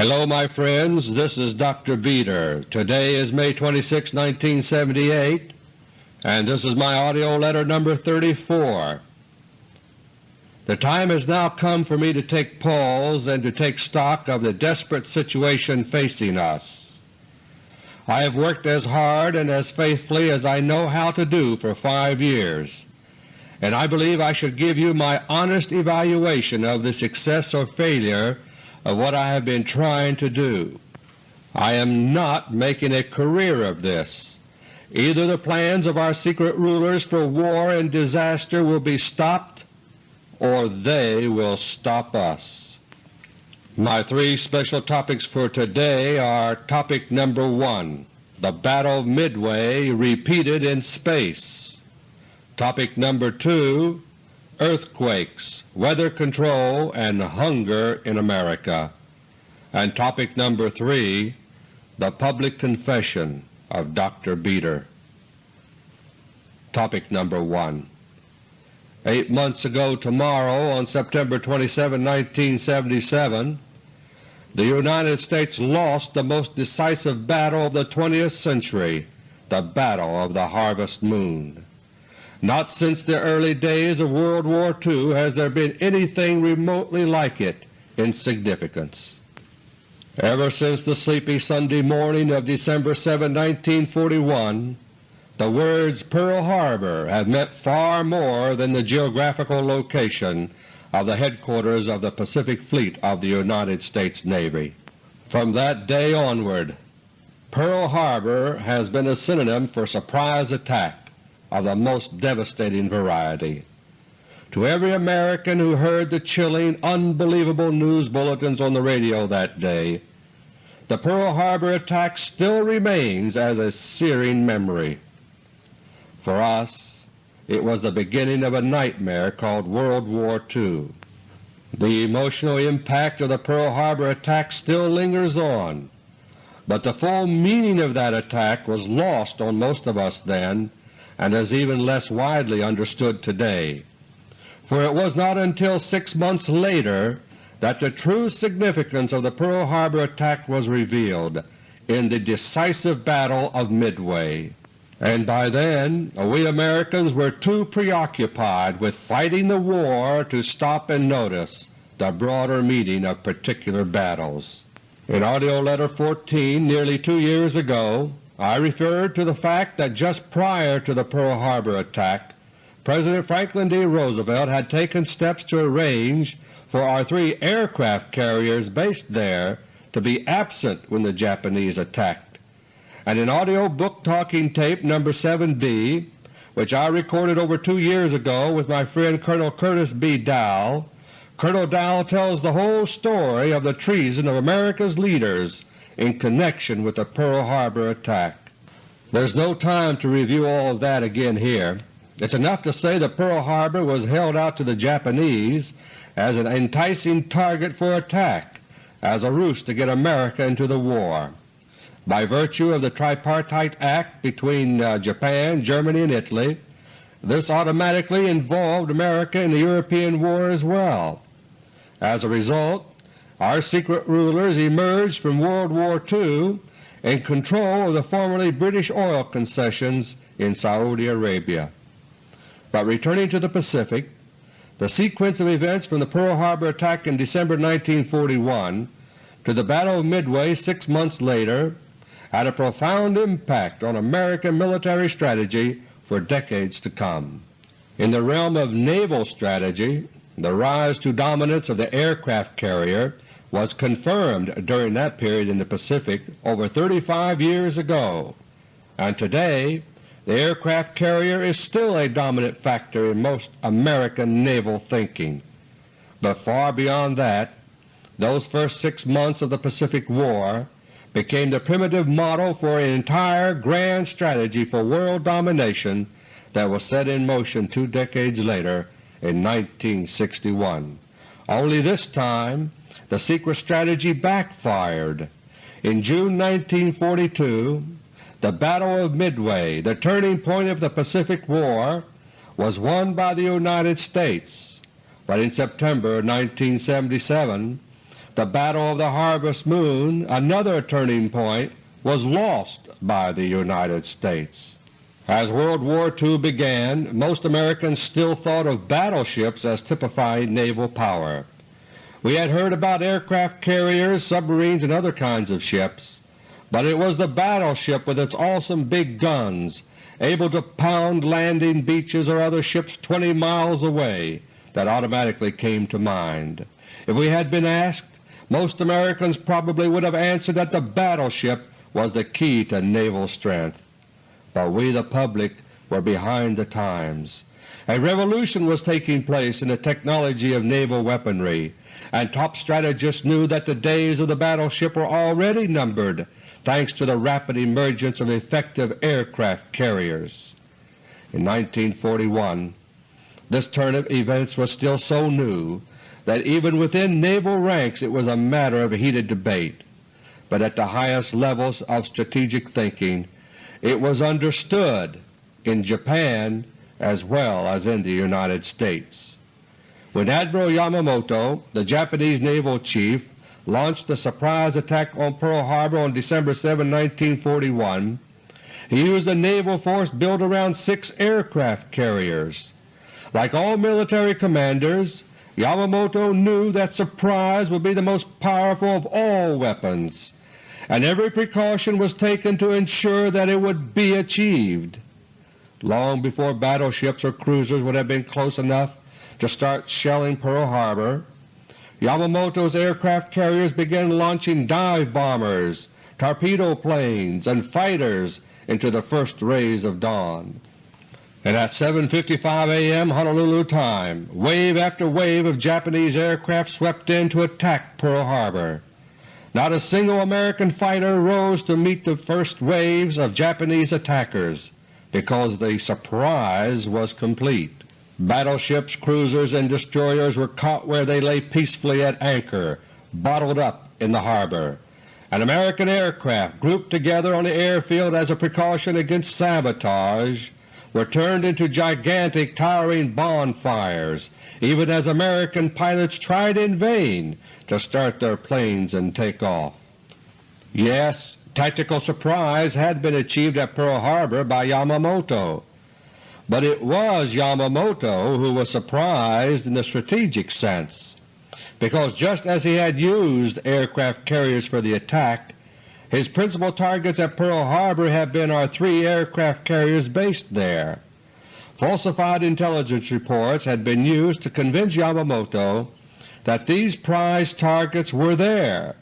Hello my friends, this is Dr. Beter. Today is May 26, 1978, and this is my AUDIO LETTER No. 34. The time has now come for me to take pause and to take stock of the desperate situation facing us. I have worked as hard and as faithfully as I know how to do for five years, and I believe I should give you my honest evaluation of the success or failure of what I have been trying to do. I am not making a career of this. Either the plans of our secret rulers for war and disaster will be stopped or they will stop us. My three special topics for today are Topic number 1, The Battle of Midway repeated in space. Topic number 2, Earthquakes, Weather Control, and Hunger in America. And Topic number 3, The Public Confession of Dr. Beter. Topic number 1 Eight months ago tomorrow, on September 27, 1977, the United States lost the most decisive battle of the 20th century, the Battle of the Harvest Moon. Not since the early days of World War II has there been anything remotely like it in significance. Ever since the sleepy Sunday morning of December 7, 1941, the words Pearl Harbor have meant far more than the geographical location of the headquarters of the Pacific Fleet of the United States Navy. From that day onward, Pearl Harbor has been a synonym for surprise attack of the most devastating variety. To every American who heard the chilling, unbelievable news bulletins on the radio that day, the Pearl Harbor attack still remains as a searing memory. For us it was the beginning of a nightmare called World War II. The emotional impact of the Pearl Harbor attack still lingers on, but the full meaning of that attack was lost on most of us then and is even less widely understood today, for it was not until six months later that the true significance of the Pearl Harbor attack was revealed in the decisive Battle of Midway and by then we Americans were too preoccupied with fighting the war to stop and notice the broader meaning of particular battles. In AUDIO LETTER No. 14 nearly two years ago I referred to the fact that just prior to the Pearl Harbor attack President Franklin D. Roosevelt had taken steps to arrange for our three aircraft carriers based there to be absent when the Japanese attacked and in AUDIO Book Talking Tape No. 7b, which I recorded over two years ago with my friend Colonel Curtis B. Dall, Colonel Dall tells the whole story of the treason of America's leaders in connection with the Pearl Harbor attack. There's no time to review all of that again here. It's enough to say that Pearl Harbor was held out to the Japanese as an enticing target for attack, as a ruse to get America into the war. By virtue of the Tripartite Act between uh, Japan, Germany, and Italy, this automatically involved America in the European War as well. As a result, our secret rulers emerged from World War II in control of the formerly British oil concessions in Saudi Arabia. But returning to the Pacific, the sequence of events from the Pearl Harbor attack in December 1941 to the Battle of Midway six months later had a profound impact on American military strategy for decades to come. In the realm of naval strategy, the rise to dominance of the aircraft carrier was confirmed during that period in the Pacific over 35 years ago, and today the aircraft carrier is still a dominant factor in most American naval thinking. But far beyond that, those first six months of the Pacific War became the primitive model for an entire grand strategy for world domination that was set in motion two decades later in 1961. Only this time the secret strategy backfired. In June 1942 the Battle of Midway, the turning point of the Pacific War, was won by the United States, but in September 1977 the Battle of the Harvest Moon, another turning point, was lost by the United States. As World War II began, most Americans still thought of battleships as typifying naval power. We had heard about aircraft carriers, submarines, and other kinds of ships, but it was the battleship with its awesome big guns able to pound landing beaches or other ships 20 miles away that automatically came to mind. If we had been asked, most Americans probably would have answered that the battleship was the key to naval strength. But we the public were behind the times. A revolution was taking place in the technology of naval weaponry, and top strategists knew that the days of the battleship were already numbered thanks to the rapid emergence of effective aircraft carriers. In 1941 this turn of events was still so new that even within naval ranks it was a matter of heated debate but at the highest levels of strategic thinking it was understood in Japan as well as in the United States. When Admiral Yamamoto, the Japanese naval chief, launched the surprise attack on Pearl Harbor on December 7, 1941, he used a naval force built around six aircraft carriers. Like all military commanders, Yamamoto knew that surprise would be the most powerful of all weapons and every precaution was taken to ensure that it would be achieved. Long before battleships or cruisers would have been close enough to start shelling Pearl Harbor, Yamamoto's aircraft carriers began launching dive bombers, torpedo planes, and fighters into the first rays of dawn. And at 7.55 a.m. Honolulu time, wave after wave of Japanese aircraft swept in to attack Pearl Harbor. Not a single American fighter rose to meet the first waves of Japanese attackers because the surprise was complete. Battleships, cruisers, and destroyers were caught where they lay peacefully at anchor, bottled up in the harbor, and American aircraft grouped together on the airfield as a precaution against sabotage were turned into gigantic towering bonfires, even as American pilots tried in vain to start their planes and take off. Yes, tactical surprise had been achieved at Pearl Harbor by Yamamoto, but it was Yamamoto who was surprised in the strategic sense, because just as he had used aircraft carriers for the attack, his principal targets at Pearl Harbor had been our three aircraft carriers based there. Falsified intelligence reports had been used to convince Yamamoto that these prize targets were there,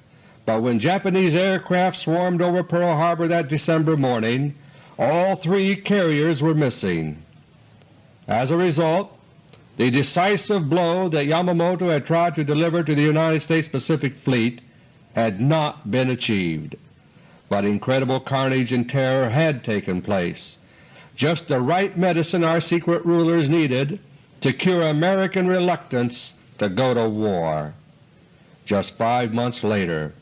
but when Japanese aircraft swarmed over Pearl Harbor that December morning, all three carriers were missing. As a result, the decisive blow that Yamamoto had tried to deliver to the United States Pacific Fleet had not been achieved. But incredible carnage and terror had taken place, just the right medicine our secret rulers needed to cure American reluctance to go to war. Just five months later,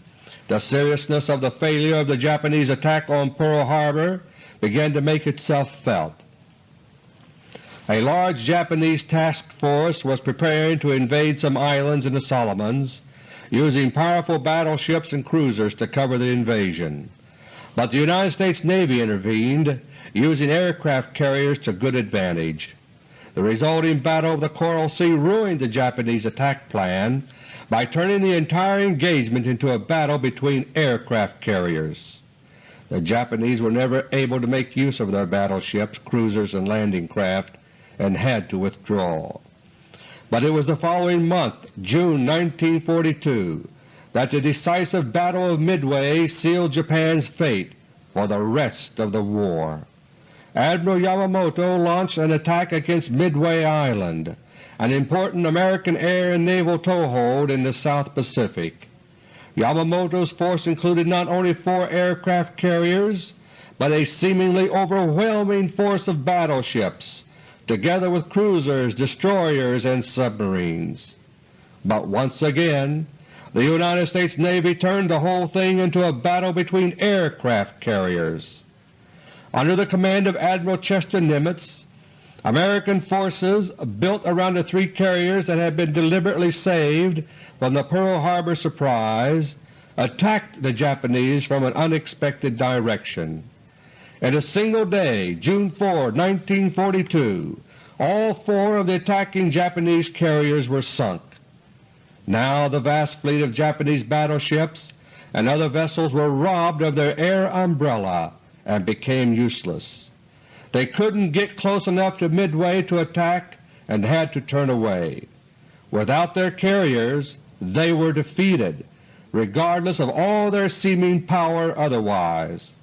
the seriousness of the failure of the Japanese attack on Pearl Harbor began to make itself felt. A large Japanese task force was preparing to invade some islands in the Solomons, using powerful battleships and cruisers to cover the invasion. But the United States Navy intervened, using aircraft carriers to good advantage. The resulting Battle of the Coral Sea ruined the Japanese attack plan by turning the entire engagement into a battle between aircraft carriers. The Japanese were never able to make use of their battleships, cruisers, and landing craft and had to withdraw. But it was the following month, June 1942, that the decisive Battle of Midway sealed Japan's fate for the rest of the war. Admiral Yamamoto launched an attack against Midway Island, an important American air and naval toehold in the South Pacific. Yamamoto's force included not only four aircraft carriers, but a seemingly overwhelming force of battleships, together with cruisers, destroyers, and submarines. But once again the United States Navy turned the whole thing into a battle between aircraft carriers. Under the command of Admiral Chester Nimitz, American forces built around the three carriers that had been deliberately saved from the Pearl Harbor surprise attacked the Japanese from an unexpected direction. In a single day, June 4, 1942, all four of the attacking Japanese carriers were sunk. Now the vast fleet of Japanese battleships and other vessels were robbed of their air umbrella and became useless. They couldn't get close enough to Midway to attack and had to turn away. Without their carriers they were defeated, regardless of all their seeming power otherwise.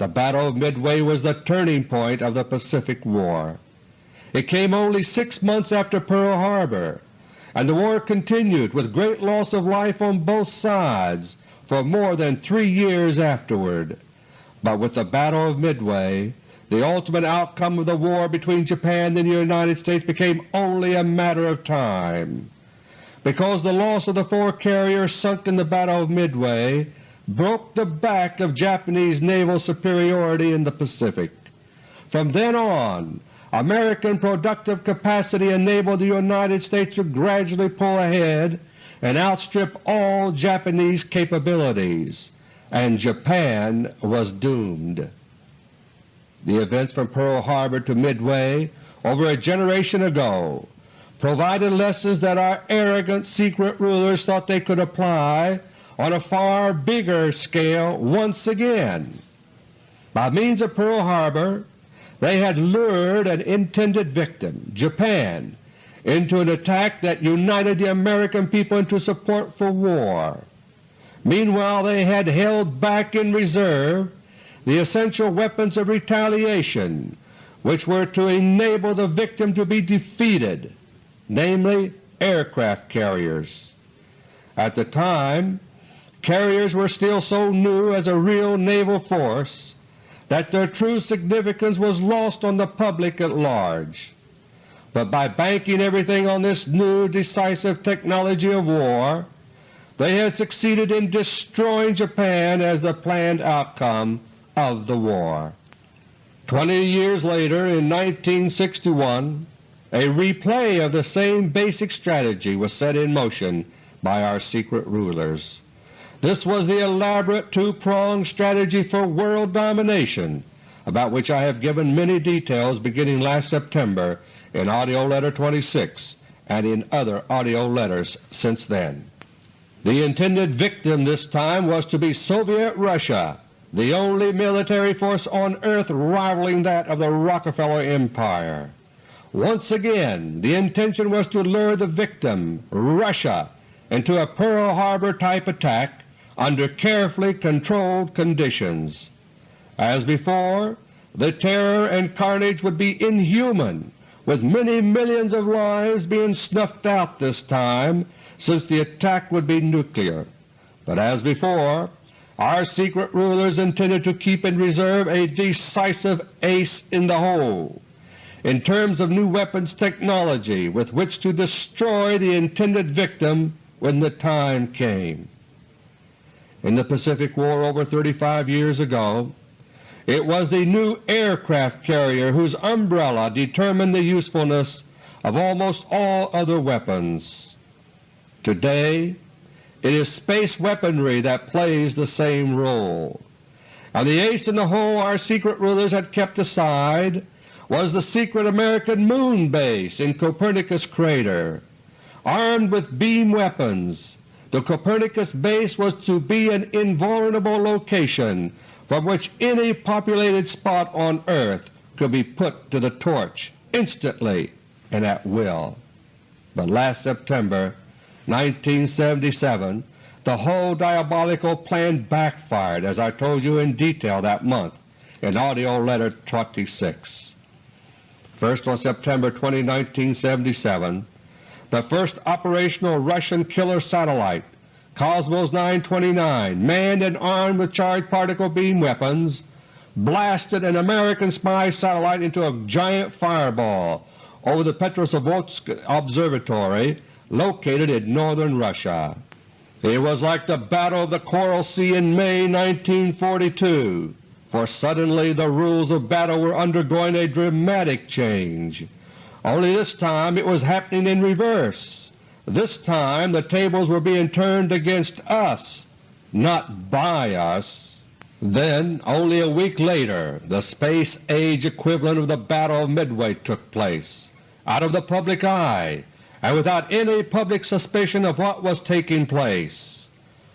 The Battle of Midway was the turning point of the Pacific War. It came only six months after Pearl Harbor, and the war continued with great loss of life on both sides for more than three years afterward. But with the Battle of Midway the ultimate outcome of the war between Japan and the United States became only a matter of time. Because the loss of the four carriers sunk in the Battle of Midway broke the back of Japanese naval superiority in the Pacific. From then on American productive capacity enabled the United States to gradually pull ahead and outstrip all Japanese capabilities, and Japan was doomed. The events from Pearl Harbor to Midway over a generation ago provided lessons that our arrogant secret rulers thought they could apply on a far bigger scale once again. By means of Pearl Harbor they had lured an intended victim, Japan, into an attack that united the American people into support for war. Meanwhile they had held back in reserve the essential weapons of retaliation which were to enable the victim to be defeated, namely aircraft carriers. At the time carriers were still so new as a real naval force that their true significance was lost on the public at large. But by banking everything on this new decisive technology of war, they had succeeded in destroying Japan as the planned outcome of the war. Twenty years later, in 1961, a replay of the same basic strategy was set in motion by our secret rulers. This was the elaborate two-pronged strategy for world domination about which I have given many details beginning last September in AUDIO LETTER No. 26 and in other AUDIO letters since then. The intended victim this time was to be Soviet Russia, the only military force on earth rivaling that of the Rockefeller Empire. Once again the intention was to lure the victim, Russia, into a Pearl Harbor type attack under carefully controlled conditions. As before, the terror and carnage would be inhuman, with many millions of lives being snuffed out this time since the attack would be nuclear. But as before, our secret rulers intended to keep in reserve a decisive ace in the hole in terms of new weapons technology with which to destroy the intended victim when the time came in the Pacific War over 35 years ago, it was the new aircraft carrier whose umbrella determined the usefulness of almost all other weapons. Today it is space weaponry that plays the same role, and the ace in the hole our secret rulers had kept aside was the secret American moon base in Copernicus crater, armed with beam weapons the Copernicus base was to be an invulnerable location from which any populated spot on Earth could be put to the torch instantly and at will. But last September 1977 the whole diabolical plan backfired as I told you in detail that month in AUDIO LETTER 26. First on September 20, 1977 the first operational Russian killer satellite, Cosmos 929, manned and armed with charged particle beam weapons, blasted an American spy satellite into a giant fireball over the Petrozavodsk Observatory located in northern Russia. It was like the Battle of the Coral Sea in May 1942. for suddenly the rules of battle were undergoing a dramatic change. Only this time it was happening in reverse. This time the tables were being turned against us, not by us. Then, only a week later, the space-age equivalent of the Battle of Midway took place, out of the public eye and without any public suspicion of what was taking place.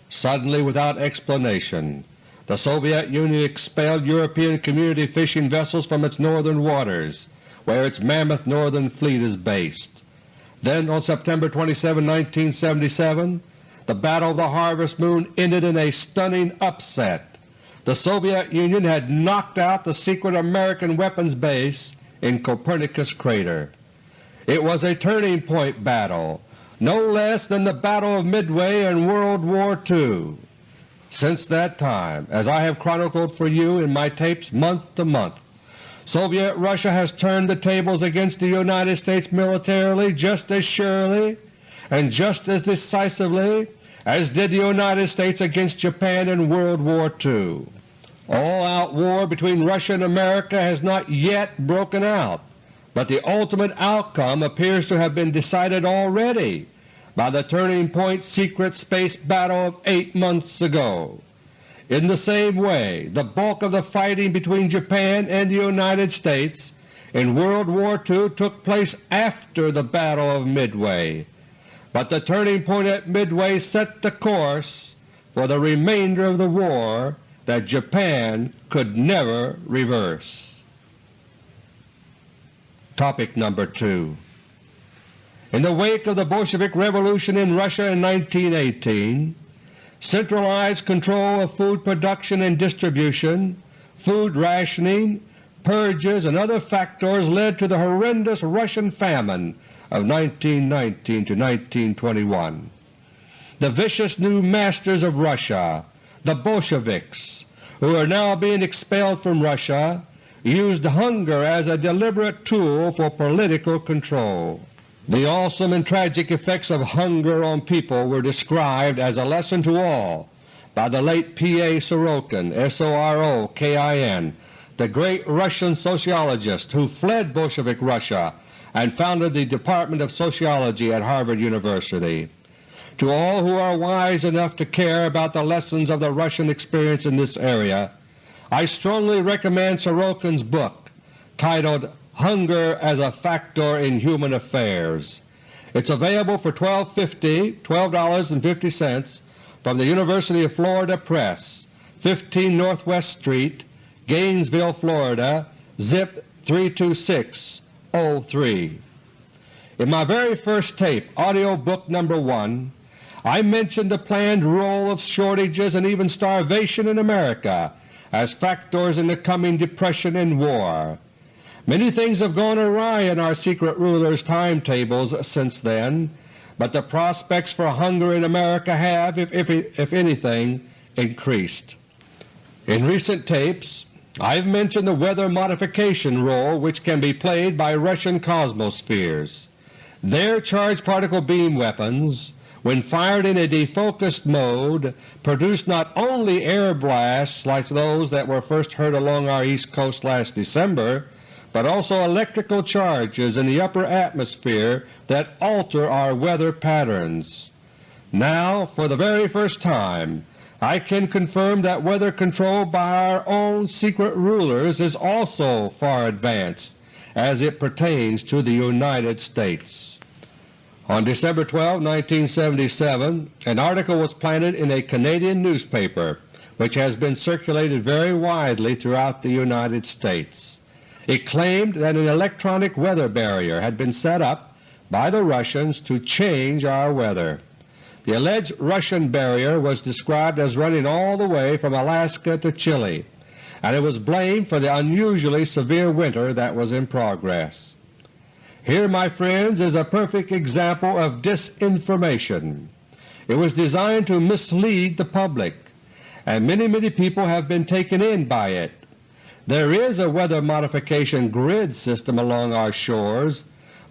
Suddenly, without explanation, the Soviet Union expelled European Community fishing vessels from its northern waters, where its mammoth northern fleet is based. Then on September 27, 1977, the Battle of the Harvest Moon ended in a stunning upset. The Soviet Union had knocked out the secret American weapons base in Copernicus Crater. It was a turning point battle, no less than the Battle of Midway in World War II. Since that time, as I have chronicled for you in my tapes month to month, Soviet Russia has turned the tables against the United States militarily just as surely and just as decisively as did the United States against Japan in World War II. All-out war between Russia and America has not yet broken out, but the ultimate outcome appears to have been decided already by the turning point secret space battle of eight months ago. In the same way, the bulk of the fighting between Japan and the United States in World War II took place after the Battle of Midway, but the turning point at Midway set the course for the remainder of the war that Japan could never reverse. Topic number 2 in the wake of the Bolshevik Revolution in Russia in 1918, centralized control of food production and distribution, food rationing, purges, and other factors led to the horrendous Russian famine of 1919 to 1921. The vicious new masters of Russia, the Bolsheviks, who are now being expelled from Russia, used hunger as a deliberate tool for political control. The awesome and tragic effects of hunger on people were described as a lesson to all by the late P. A. Sorokin, S-O-R-O-K-I-N, the great Russian sociologist who fled Bolshevik Russia and founded the Department of Sociology at Harvard University. To all who are wise enough to care about the lessons of the Russian experience in this area, I strongly recommend Sorokin's book titled Hunger as a Factor in Human Affairs. It's available for $12.50 $12.50 from the University of Florida Press, 15 Northwest Street, Gainesville, Florida, zip 32603. In my very first tape, audio book number 1, I mentioned the planned role of shortages and even starvation in America as factors in the coming depression and war. Many things have gone awry in our secret rulers' timetables since then, but the prospects for hunger in America have, if, if, if anything, increased. In recent tapes I have mentioned the weather modification role which can be played by Russian cosmospheres. Their charged particle beam weapons, when fired in a defocused mode, produce not only air blasts like those that were first heard along our east coast last December, but also electrical charges in the upper atmosphere that alter our weather patterns. Now, for the very first time, I can confirm that weather control by our own secret rulers is also far advanced as it pertains to the United States. On December 12, 1977, an article was planted in a Canadian newspaper which has been circulated very widely throughout the United States. It claimed that an electronic weather barrier had been set up by the Russians to change our weather. The alleged Russian barrier was described as running all the way from Alaska to Chile, and it was blamed for the unusually severe winter that was in progress. Here, my friends, is a perfect example of disinformation. It was designed to mislead the public, and many, many people have been taken in by it. There is a weather modification grid system along our shores,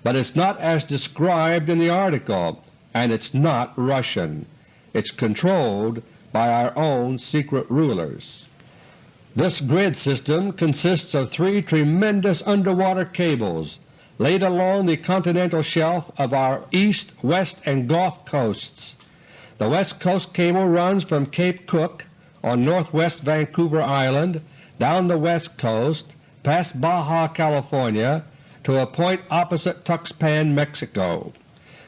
but it's not as described in the article, and it's not Russian. It's controlled by our own secret rulers. This grid system consists of three tremendous underwater cables laid along the continental shelf of our east, west, and Gulf coasts. The West Coast cable runs from Cape Cook on northwest Vancouver Island down the west coast past Baja California to a point opposite Tuxpan, Mexico.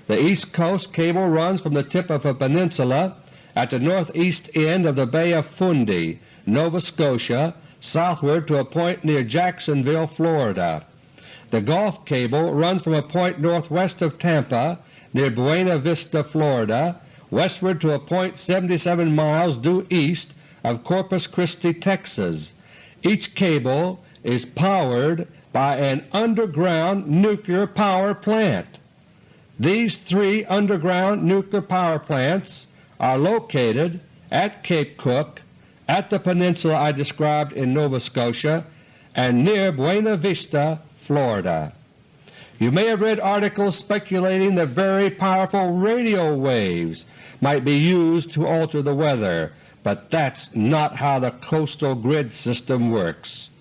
The East Coast cable runs from the tip of a peninsula at the northeast end of the Bay of Fundy, Nova Scotia, southward to a point near Jacksonville, Florida. The Gulf cable runs from a point northwest of Tampa near Buena Vista, Florida, westward to a point 77 miles due east of Corpus Christi, Texas. Each cable is powered by an underground nuclear power plant. These three underground nuclear power plants are located at Cape Cook, at the peninsula I described in Nova Scotia, and near Buena Vista, Florida. You may have read articles speculating that very powerful radio waves might be used to alter the weather, but that's not how the coastal grid system works.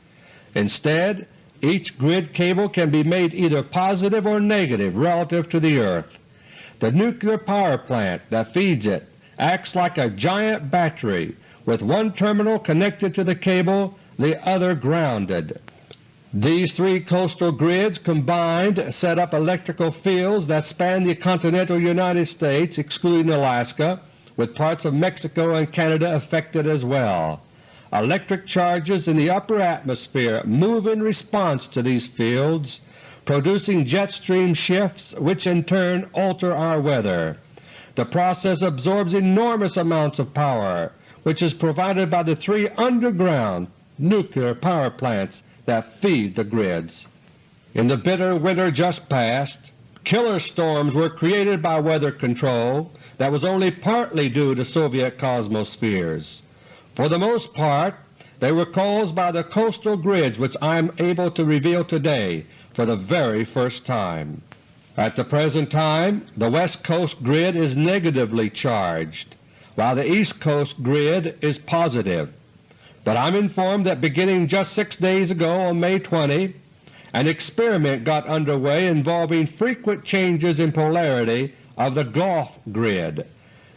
Instead, each grid cable can be made either positive or negative relative to the earth. The nuclear power plant that feeds it acts like a giant battery with one terminal connected to the cable, the other grounded. These three coastal grids combined set up electrical fields that span the continental United States excluding Alaska, with parts of Mexico and Canada affected as well. Electric charges in the upper atmosphere move in response to these fields, producing jet stream shifts which in turn alter our weather. The process absorbs enormous amounts of power, which is provided by the three underground nuclear power plants that feed the grids. In the bitter winter just past, killer storms were created by weather control that was only partly due to Soviet Cosmospheres. For the most part they were caused by the coastal grids which I am able to reveal today for the very first time. At the present time the West Coast grid is negatively charged, while the East Coast grid is positive. But I am informed that beginning just six days ago on May 20, an experiment got underway involving frequent changes in polarity of the Gulf grid.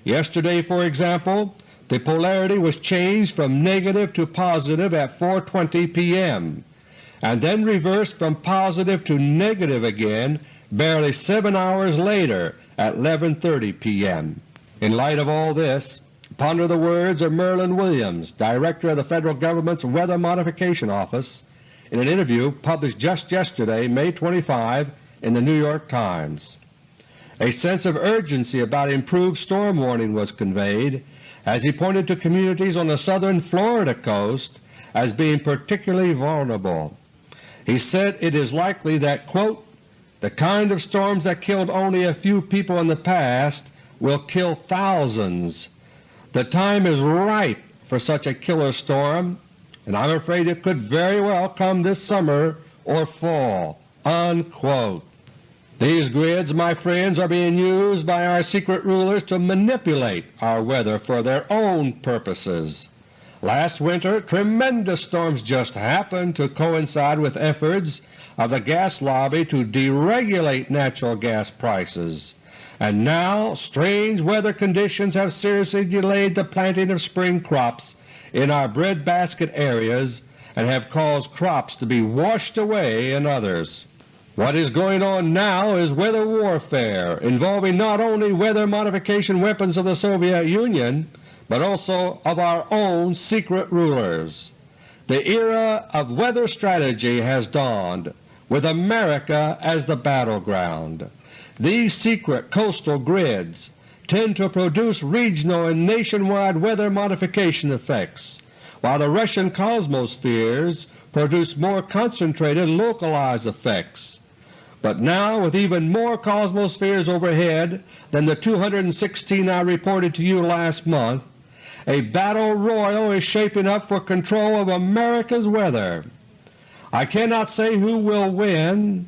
Yesterday, for example, the polarity was changed from negative to positive at 4.20 p.m. and then reversed from positive to negative again barely 7 hours later at 11.30 p.m. In light of all this, ponder the words of Merlin Williams, Director of the Federal Government's Weather Modification Office, in an interview published just yesterday, May 25, in the New York Times. A sense of urgency about improved storm warning was conveyed as he pointed to communities on the southern Florida coast as being particularly vulnerable. He said it is likely that, quote, the kind of storms that killed only a few people in the past will kill thousands. The time is ripe for such a killer storm, and I'm afraid it could very well come this summer or fall." Unquote. These grids, my friends, are being used by our secret rulers to manipulate our weather for their own purposes. Last winter tremendous storms just happened to coincide with efforts of the gas lobby to deregulate natural gas prices, and now strange weather conditions have seriously delayed the planting of spring crops in our breadbasket areas and have caused crops to be washed away in others. What is going on now is weather warfare involving not only weather modification weapons of the Soviet Union, but also of our own secret rulers. The era of weather strategy has dawned, with America as the battleground. These secret coastal grids tend to produce regional and nationwide weather modification effects, while the Russian cosmospheres produce more concentrated localized effects. But now with even more cosmospheres overhead than the 216 I reported to you last month, a battle royal is shaping up for control of America's weather. I cannot say who will win,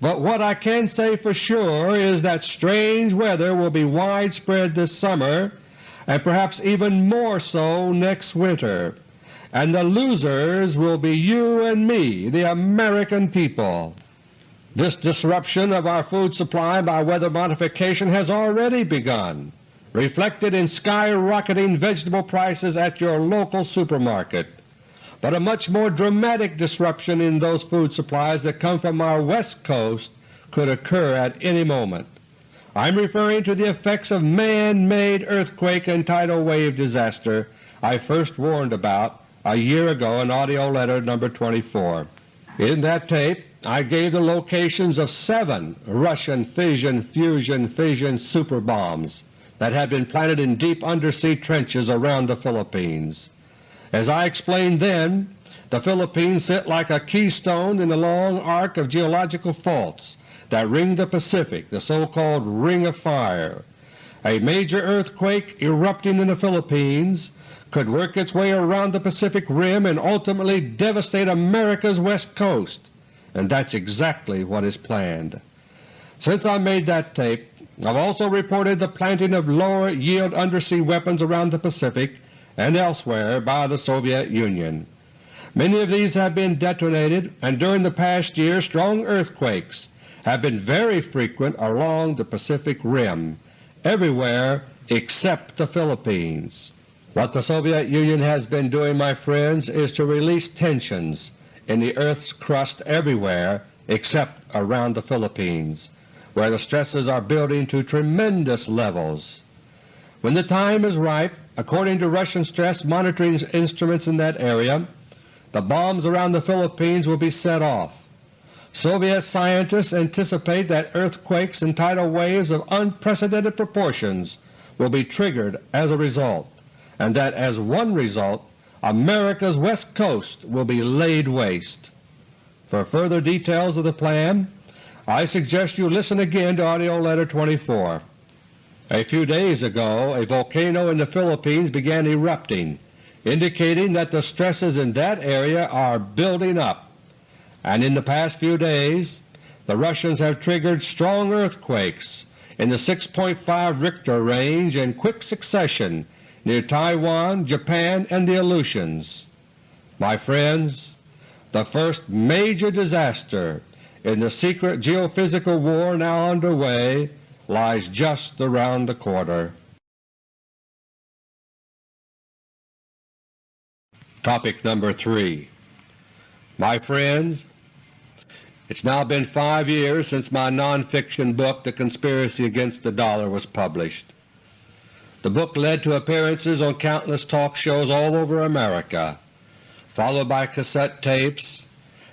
but what I can say for sure is that strange weather will be widespread this summer and perhaps even more so next winter, and the losers will be you and me, the American people. This disruption of our food supply by weather modification has already begun, reflected in skyrocketing vegetable prices at your local supermarket, but a much more dramatic disruption in those food supplies that come from our West Coast could occur at any moment. I am referring to the effects of man-made earthquake and tidal wave disaster I first warned about a year ago in AUDIO LETTER No. 24. In that tape I gave the locations of seven Russian fission-fusion-fission super bombs that had been planted in deep undersea trenches around the Philippines. As I explained then, the Philippines sit like a keystone in the long arc of geological faults that ring the Pacific, the so-called Ring of Fire. A major earthquake erupting in the Philippines could work its way around the Pacific Rim and ultimately devastate America's west coast, and that's exactly what is planned. Since I made that tape, I've also reported the planting of lower-yield undersea weapons around the Pacific and elsewhere by the Soviet Union. Many of these have been detonated, and during the past year strong earthquakes have been very frequent along the Pacific Rim, everywhere except the Philippines. What the Soviet Union has been doing, my friends, is to release tensions in the Earth's crust everywhere except around the Philippines, where the stresses are building to tremendous levels. When the time is ripe, according to Russian stress monitoring instruments in that area, the bombs around the Philippines will be set off. Soviet scientists anticipate that earthquakes and tidal waves of unprecedented proportions will be triggered as a result and that as one result America's West Coast will be laid waste. For further details of the plan, I suggest you listen again to AUDIO LETTER No. 24. A few days ago a volcano in the Philippines began erupting, indicating that the stresses in that area are building up, and in the past few days the Russians have triggered strong earthquakes in the 6.5 Richter range in quick succession near Taiwan, Japan, and the Aleutians. My friends, the first major disaster in the secret geophysical war now underway lies just around the corner. Topic number 3 My friends, it's now been five years since my nonfiction book The Conspiracy Against the Dollar was published. The book led to appearances on countless talk shows all over America, followed by cassette tapes,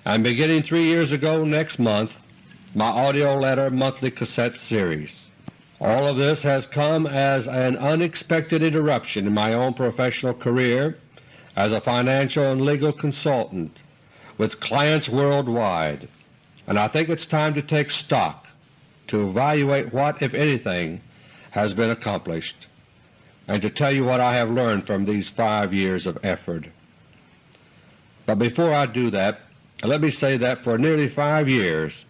and beginning three years ago next month, my AUDIO LETTER monthly cassette series. All of this has come as an unexpected interruption in my own professional career as a financial and legal consultant with clients worldwide, and I think it's time to take stock to evaluate what, if anything, has been accomplished and to tell you what I have learned from these five years of effort. But before I do that, let me say that for nearly five years,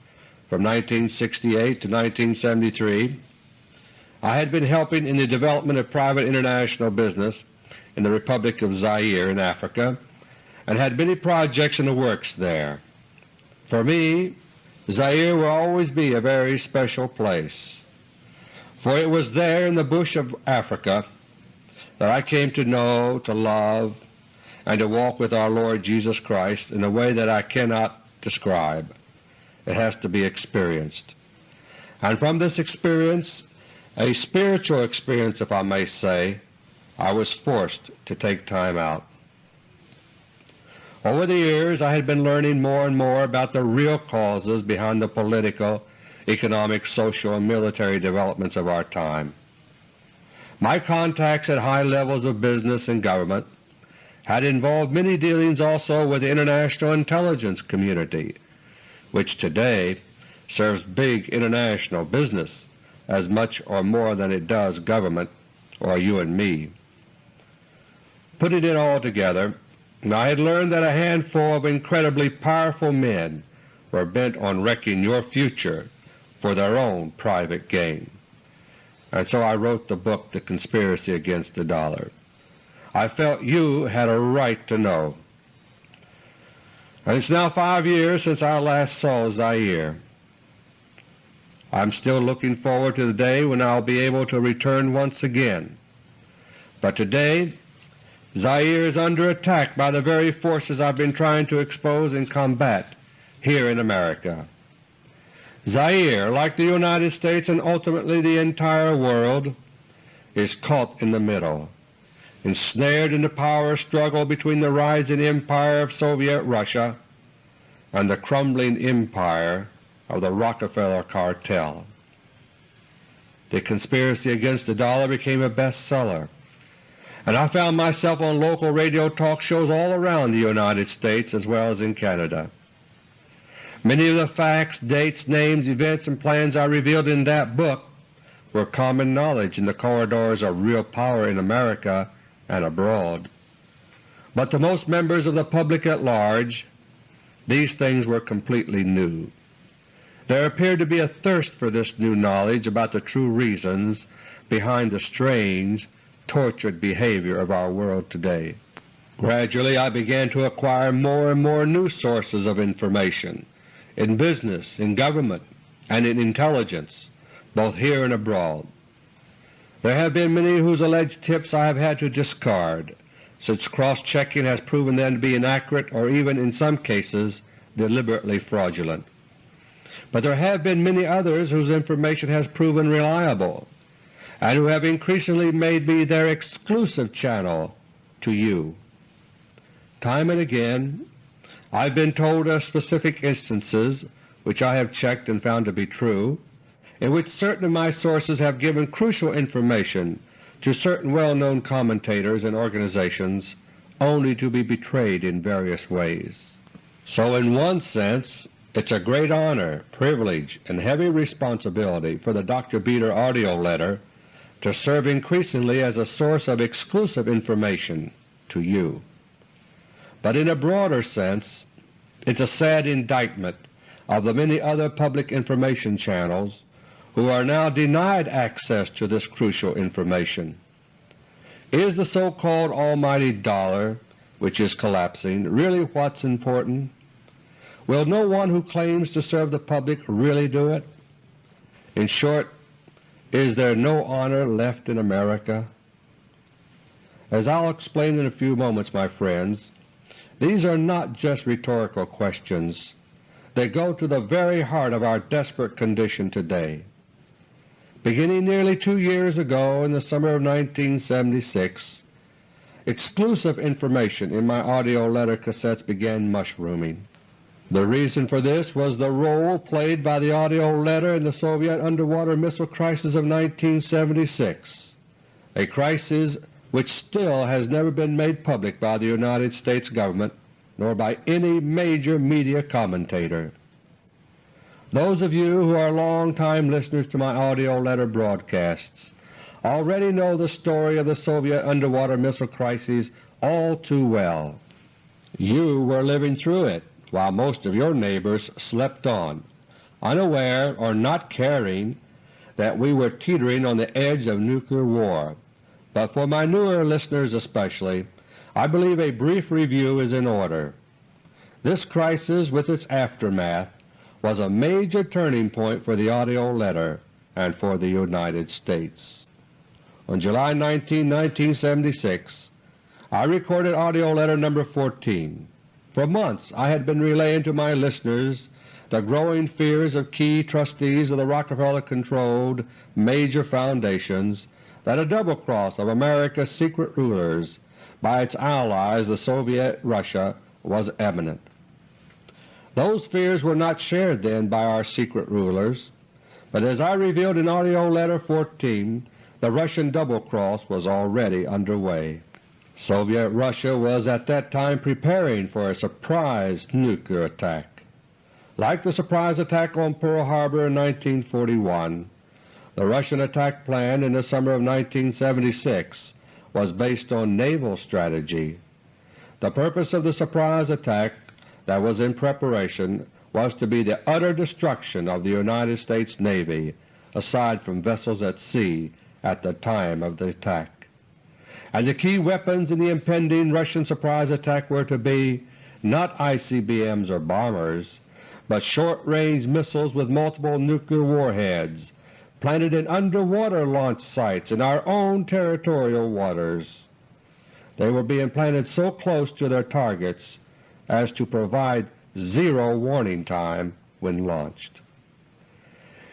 from 1968 to 1973, I had been helping in the development of private international business in the Republic of Zaire in Africa and had many projects in the works there. For me, Zaire will always be a very special place, for it was there in the bush of Africa that I came to know, to love, and to walk with our Lord Jesus Christ in a way that I cannot describe. It has to be experienced. And from this experience, a spiritual experience if I may say, I was forced to take time out. Over the years I had been learning more and more about the real causes behind the political, economic, social, and military developments of our time. My contacts at high levels of business and government had involved many dealings also with the international intelligence community, which today serves big international business as much or more than it does government or you and me. Putting it all together, I had learned that a handful of incredibly powerful men were bent on wrecking your future for their own private gain and so I wrote the book The Conspiracy Against the Dollar. I felt you had a right to know and it's now five years since I last saw Zaire. I'm still looking forward to the day when I'll be able to return once again. But today Zaire is under attack by the very forces I've been trying to expose and combat here in America. Zaire, like the United States and ultimately the entire world, is caught in the middle, ensnared in the power struggle between the rising empire of Soviet Russia and the crumbling empire of the Rockefeller cartel. The conspiracy against the dollar became a bestseller, and I found myself on local radio talk shows all around the United States as well as in Canada. Many of the facts, dates, names, events, and plans I revealed in that book were common knowledge in the corridors of real power in America and abroad. But to most members of the public at large, these things were completely new. There appeared to be a thirst for this new knowledge about the true reasons behind the strange, tortured behavior of our world today. Gradually I began to acquire more and more new sources of information in business, in government, and in intelligence, both here and abroad. There have been many whose alleged tips I have had to discard, since cross-checking has proven them to be inaccurate or even in some cases deliberately fraudulent. But there have been many others whose information has proven reliable, and who have increasingly made me their exclusive channel to you. Time and again I have been told of specific instances which I have checked and found to be true, in which certain of my sources have given crucial information to certain well-known commentators and organizations only to be betrayed in various ways. So in one sense it's a great honor, privilege, and heavy responsibility for the Dr. Beter AUDIO letter to serve increasingly as a source of exclusive information to you. But in a broader sense, it's a sad indictment of the many other public information channels who are now denied access to this crucial information. Is the so-called almighty dollar, which is collapsing, really what's important? Will no one who claims to serve the public really do it? In short, is there no honor left in America? As I'll explain in a few moments, my friends, these are not just rhetorical questions. They go to the very heart of our desperate condition today. Beginning nearly two years ago in the summer of 1976, exclusive information in my AUDIO letter cassettes began mushrooming. The reason for this was the role played by the AUDIO letter in the Soviet underwater missile crisis of 1976, a crisis which still has never been made public by the United States Government nor by any major media commentator. Those of you who are long-time listeners to my AUDIO letter broadcasts already know the story of the Soviet underwater missile crisis all too well. You were living through it while most of your neighbors slept on, unaware or not caring that we were teetering on the edge of nuclear war. But for my newer listeners especially, I believe a brief review is in order. This crisis with its aftermath was a major turning point for the AUDIO letter and for the United States. On July 19, 1976, I recorded AUDIO letter No. 14. For months I had been relaying to my listeners the growing fears of key trustees of the Rockefeller-controlled major foundations that a double cross of America's secret rulers by its allies the Soviet Russia was imminent. Those fears were not shared then by our secret rulers, but as I revealed in AUDIO LETTER 14, the Russian double cross was already under way. Soviet Russia was at that time preparing for a surprise nuclear attack. Like the surprise attack on Pearl Harbor in 1941, the Russian attack plan in the summer of 1976 was based on naval strategy. The purpose of the surprise attack that was in preparation was to be the utter destruction of the United States Navy aside from vessels at sea at the time of the attack and the key weapons in the impending Russian surprise attack were to be not ICBMs or bombers, but short-range missiles with multiple nuclear warheads planted in underwater launch sites in our own territorial waters. They were being planted so close to their targets as to provide zero warning time when launched.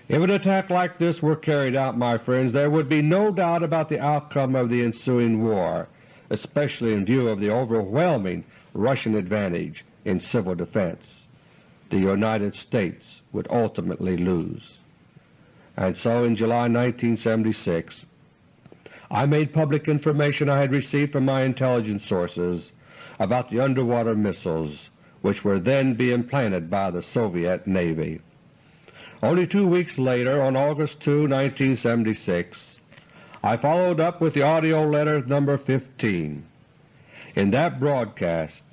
If an attack like this were carried out, my friends, there would be no doubt about the outcome of the ensuing war, especially in view of the overwhelming Russian advantage in civil defense. The United States would ultimately lose. And so in July 1976 I made public information I had received from my intelligence sources about the underwater missiles which were then being planted by the Soviet Navy. Only two weeks later, on August 2, 1976, I followed up with the AUDIO LETTER No. 15. In that broadcast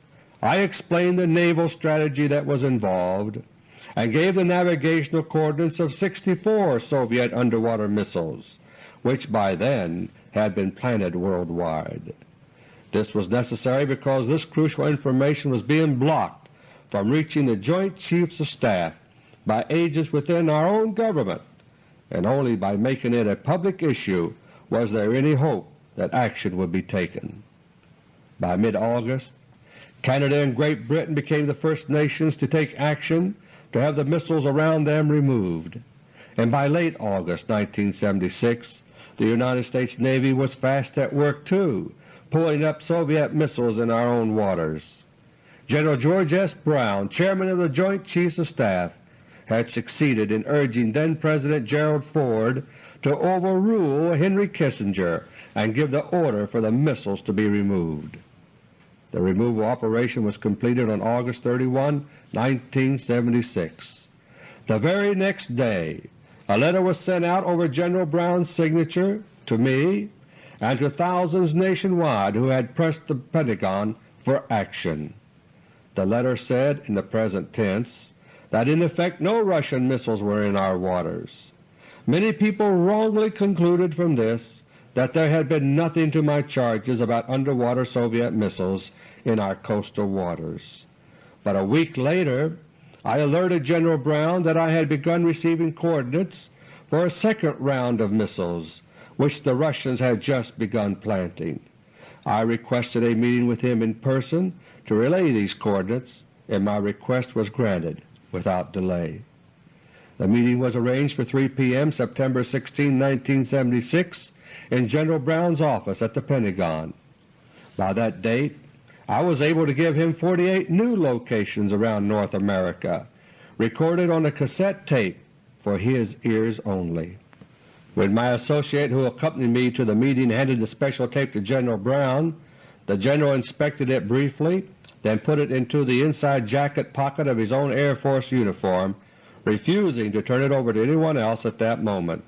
I explained the naval strategy that was involved and gave the navigational coordinates of 64 Soviet underwater missiles, which by then had been planted worldwide. This was necessary because this crucial information was being blocked from reaching the Joint Chiefs of Staff by agents within our own government, and only by making it a public issue was there any hope that action would be taken. By mid-August, Canada and Great Britain became the first nations to take action to have the missiles around them removed, and by late August 1976 the United States Navy was fast at work too, pulling up Soviet missiles in our own waters. General George S. Brown, Chairman of the Joint Chiefs of Staff, had succeeded in urging then-President Gerald Ford to overrule Henry Kissinger and give the order for the missiles to be removed. The removal operation was completed on August 31, 1976. The very next day a letter was sent out over General Brown's signature to me and to thousands nationwide who had pressed the Pentagon for action. The letter said in the present tense that in effect no Russian missiles were in our waters. Many people wrongly concluded from this that there had been nothing to my charges about underwater Soviet missiles in our coastal waters. But a week later I alerted General Brown that I had begun receiving coordinates for a second round of missiles which the Russians had just begun planting. I requested a meeting with him in person to relay these coordinates, and my request was granted without delay. The meeting was arranged for 3 p.m. September 16, 1976 in General Brown's office at the Pentagon. By that date I was able to give him 48 new locations around North America, recorded on a cassette tape for his ears only. When my associate who accompanied me to the meeting handed the special tape to General Brown, the General inspected it briefly, then put it into the inside jacket pocket of his own Air Force uniform, refusing to turn it over to anyone else at that moment.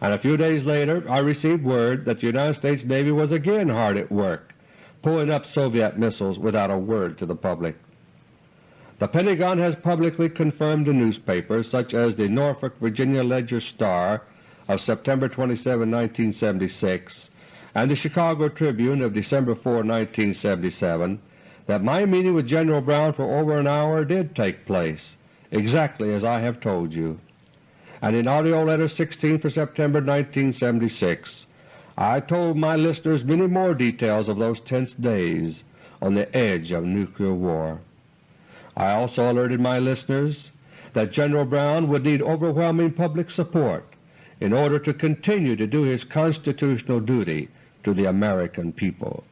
And a few days later I received word that the United States Navy was again hard at work, pulling up Soviet missiles without a word to the public. The Pentagon has publicly confirmed to newspapers such as the Norfolk, Virginia Ledger-Star of September 27, 1976, and the Chicago Tribune of December 4, 1977, that my meeting with General Brown for over an hour did take place, exactly as I have told you and in AUDIO LETTER No. 16 for September 1976 I told my listeners many more details of those tense days on the edge of nuclear war. I also alerted my listeners that General Brown would need overwhelming public support in order to continue to do his constitutional duty to the American people.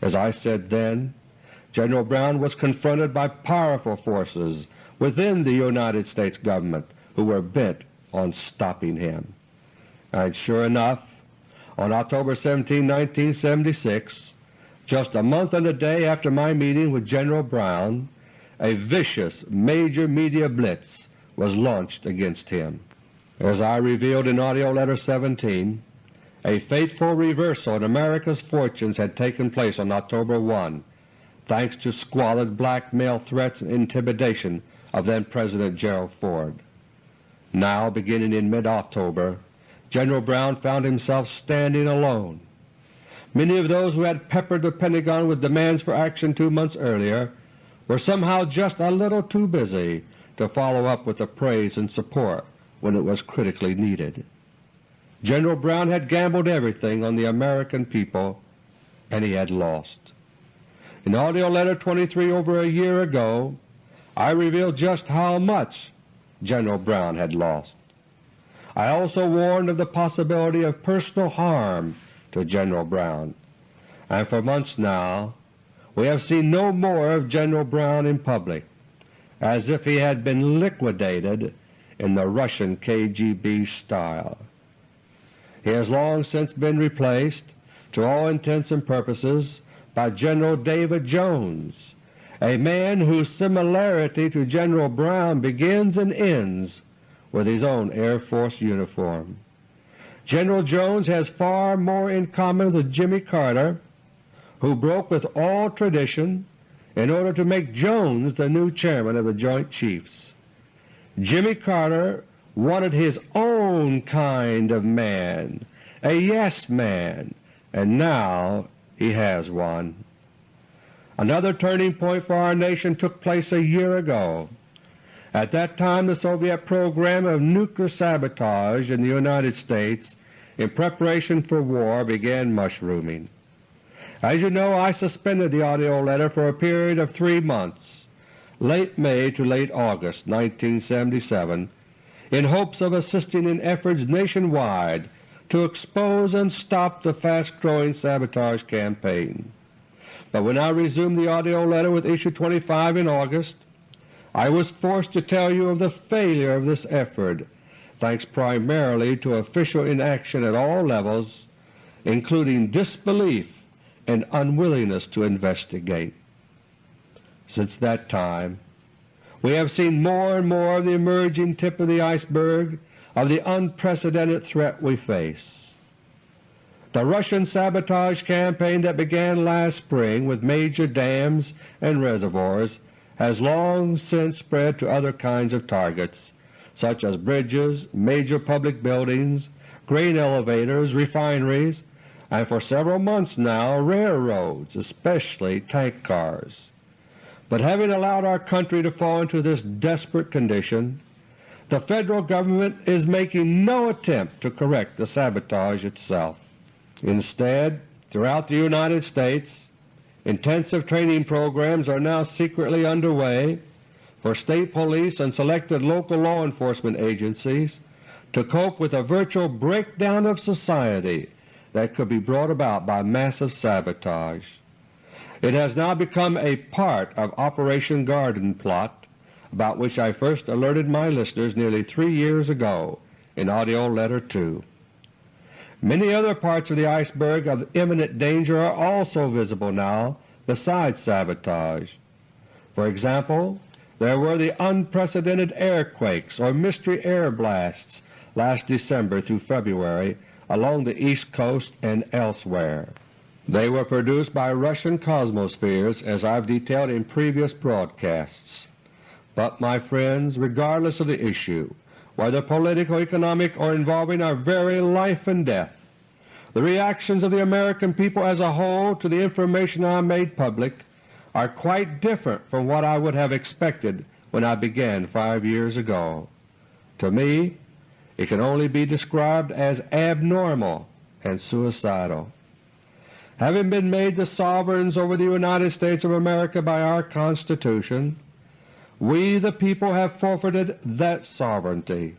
As I said then, General Brown was confronted by powerful forces within the United States Government who were bent on stopping him. And sure enough, on October 17, 1976, just a month and a day after my meeting with General Brown, a vicious major media blitz was launched against him. As I revealed in AUDIO LETTER No. 17, a fateful reversal in America's fortunes had taken place on October 1, thanks to squalid blackmail threats and intimidation of then-President Gerald Ford. Now, beginning in mid-October, General Brown found himself standing alone. Many of those who had peppered the Pentagon with demands for action two months earlier were somehow just a little too busy to follow up with the praise and support when it was critically needed. General Brown had gambled everything on the American people and he had lost. In AUDIO LETTER No. 23 over a year ago I revealed just how much General Brown had lost. I also warned of the possibility of personal harm to General Brown, and for months now we have seen no more of General Brown in public, as if he had been liquidated in the Russian KGB style. He has long since been replaced, to all intents and purposes, by General David Jones, a man whose similarity to General Brown begins and ends with his own Air Force uniform. General Jones has far more in common with Jimmy Carter who broke with all tradition in order to make Jones the new chairman of the Joint Chiefs. Jimmy Carter wanted his own kind of man, a yes man, and now he has one. Another turning point for our nation took place a year ago. At that time the Soviet program of nuclear sabotage in the United States in preparation for war began mushrooming. As you know, I suspended the AUDIO letter for a period of three months, late May to late August 1977, in hopes of assisting in efforts nationwide to expose and stop the fast-growing sabotage campaign. But when I resumed the AUDIO letter with Issue 25 in August, I was forced to tell you of the failure of this effort, thanks primarily to official inaction at all levels, including disbelief and unwillingness to investigate. Since that time we have seen more and more of the emerging tip of the iceberg of the unprecedented threat we face. The Russian sabotage campaign that began last spring with major dams and reservoirs has long since spread to other kinds of targets such as bridges, major public buildings, grain elevators, refineries, and for several months now railroads, especially tank cars. But having allowed our country to fall into this desperate condition, the Federal Government is making no attempt to correct the sabotage itself. Instead, throughout the United States, intensive training programs are now secretly underway for State police and selected local law enforcement agencies to cope with a virtual breakdown of society that could be brought about by massive sabotage. It has now become a part of Operation Garden Plot about which I first alerted my listeners nearly three years ago in AUDIO LETTER 2. Many other parts of the iceberg of imminent danger are also visible now besides sabotage. For example, there were the unprecedented airquakes or mystery air blasts last December through February along the East Coast and elsewhere. They were produced by Russian cosmospheres as I've detailed in previous broadcasts. But, my friends, regardless of the issue, whether political, economic, or involving our very life and death, the reactions of the American people as a whole to the information I made public are quite different from what I would have expected when I began five years ago. To me, it can only be described as abnormal and suicidal. Having been made the sovereigns over the United States of America by our Constitution, we the people have forfeited that sovereignty.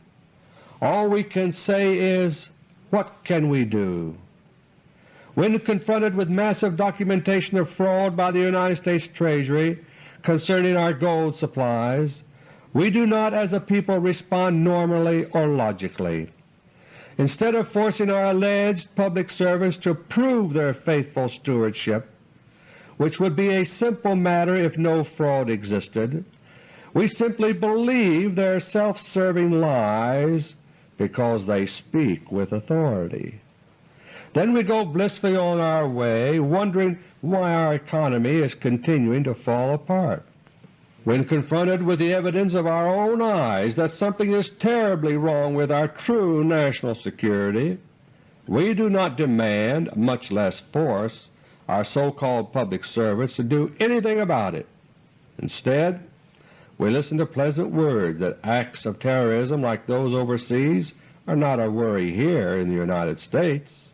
All we can say is, what can we do? When confronted with massive documentation of fraud by the United States Treasury concerning our gold supplies, we do not as a people respond normally or logically. Instead of forcing our alleged public servants to prove their faithful stewardship, which would be a simple matter if no fraud existed, we simply believe their self-serving lies because they speak with authority. Then we go blissfully on our way, wondering why our economy is continuing to fall apart. When confronted with the evidence of our own eyes that something is terribly wrong with our true national security, we do not demand, much less force, our so-called public servants to do anything about it. Instead, we listen to pleasant words that acts of terrorism like those overseas are not a worry here in the United States.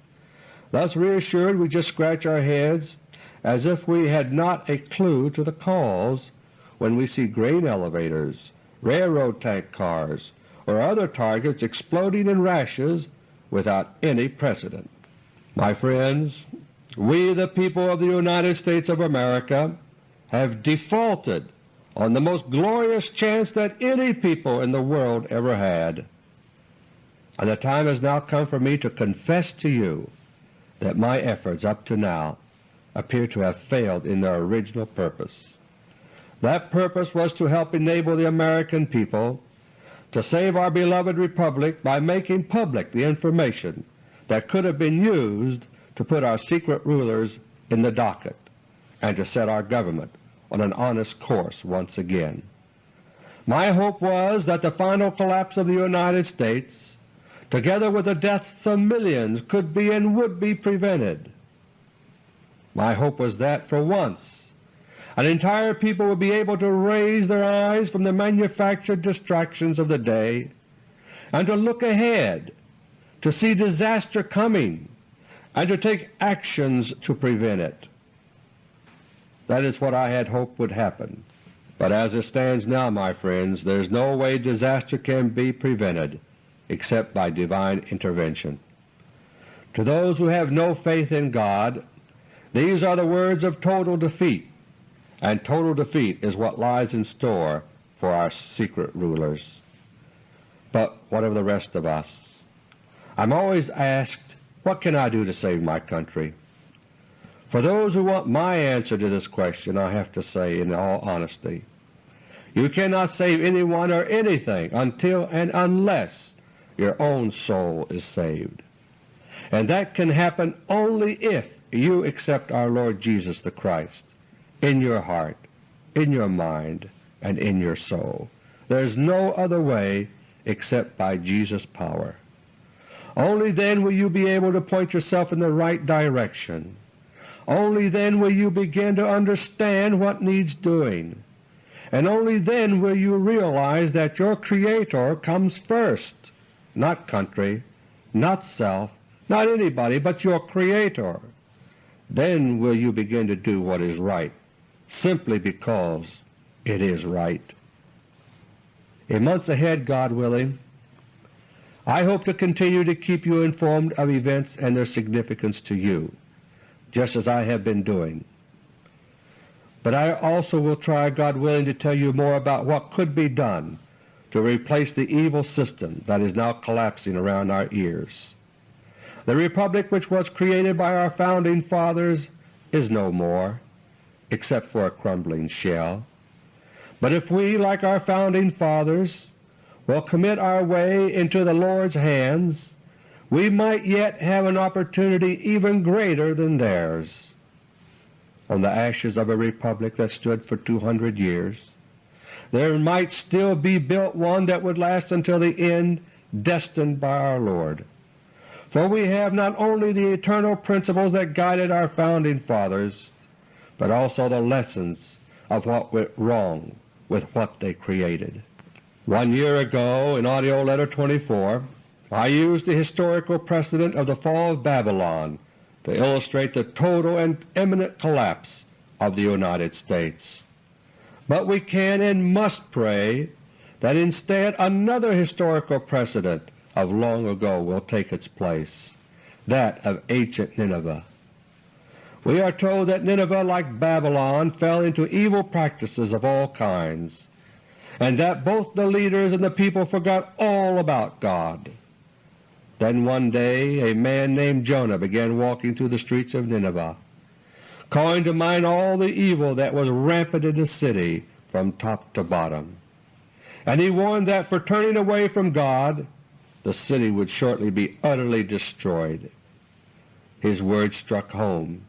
Thus reassured we just scratch our heads as if we had not a clue to the cause when we see grain elevators, railroad tank cars, or other targets exploding in rashes without any precedent. My friends, we the people of the United States of America have defaulted on the most glorious chance that any people in the world ever had, and the time has now come for me to confess to you that my efforts up to now appear to have failed in their original purpose. That purpose was to help enable the American people to save our beloved Republic by making public the information that could have been used to put our secret rulers in the docket and to set our government on an honest course once again. My hope was that the final collapse of the United States, together with the deaths of millions, could be and would be prevented. My hope was that, for once, an entire people would be able to raise their eyes from the manufactured distractions of the day and to look ahead, to see disaster coming, and to take actions to prevent it. That is what I had hoped would happen. But as it stands now, my friends, there is no way disaster can be prevented except by divine intervention. To those who have no faith in God, these are the words of total defeat, and total defeat is what lies in store for our secret rulers. But what of the rest of us? I'm always asked, what can I do to save my country? For those who want my answer to this question, I have to say in all honesty, you cannot save anyone or anything until and unless your own soul is saved. And that can happen only if you accept our Lord Jesus the Christ in your heart, in your mind, and in your soul. There is no other way except by Jesus' power. Only then will you be able to point yourself in the right direction. Only then will you begin to understand what needs doing, and only then will you realize that your Creator comes first, not country, not self, not anybody but your Creator. Then will you begin to do what is right, simply because it is right. In months ahead, God willing, I hope to continue to keep you informed of events and their significance to you, just as I have been doing. But I also will try, God willing, to tell you more about what could be done to replace the evil system that is now collapsing around our ears. The Republic which was created by our Founding Fathers is no more, except for a crumbling shell. But if we, like our Founding Fathers, will commit our way into the Lord's hands, we might yet have an opportunity even greater than theirs. On the ashes of a Republic that stood for 200 years, there might still be built one that would last until the end destined by our Lord. For we have not only the eternal principles that guided our Founding Fathers, but also the lessons of what went wrong with what they created. One year ago, in AUDIO LETTER No. 24, I used the historical precedent of the fall of Babylon to illustrate the total and imminent collapse of the United States. But we can and must pray that instead another historical precedent of long ago will take its place, that of ancient Nineveh. We are told that Nineveh, like Babylon, fell into evil practices of all kinds, and that both the leaders and the people forgot all about God. Then one day a man named Jonah began walking through the streets of Nineveh, calling to mind all the evil that was rampant in the city from top to bottom. And he warned that for turning away from God the city would shortly be utterly destroyed. His words struck home,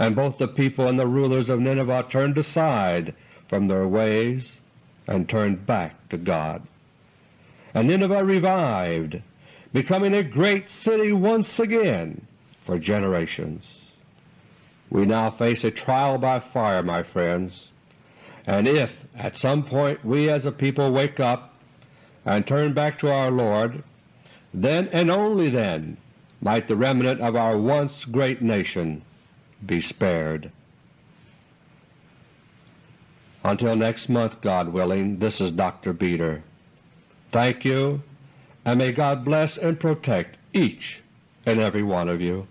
and both the people and the rulers of Nineveh turned aside from their ways and turned back to God. And Nineveh revived, becoming a great city once again for generations. We now face a trial by fire, my friends, and if at some point we as a people wake up and turn back to our Lord, then and only then might the remnant of our once great nation be spared. Until next month, God willing, this is Dr. Beter. Thank you, and may God bless and protect each and every one of you.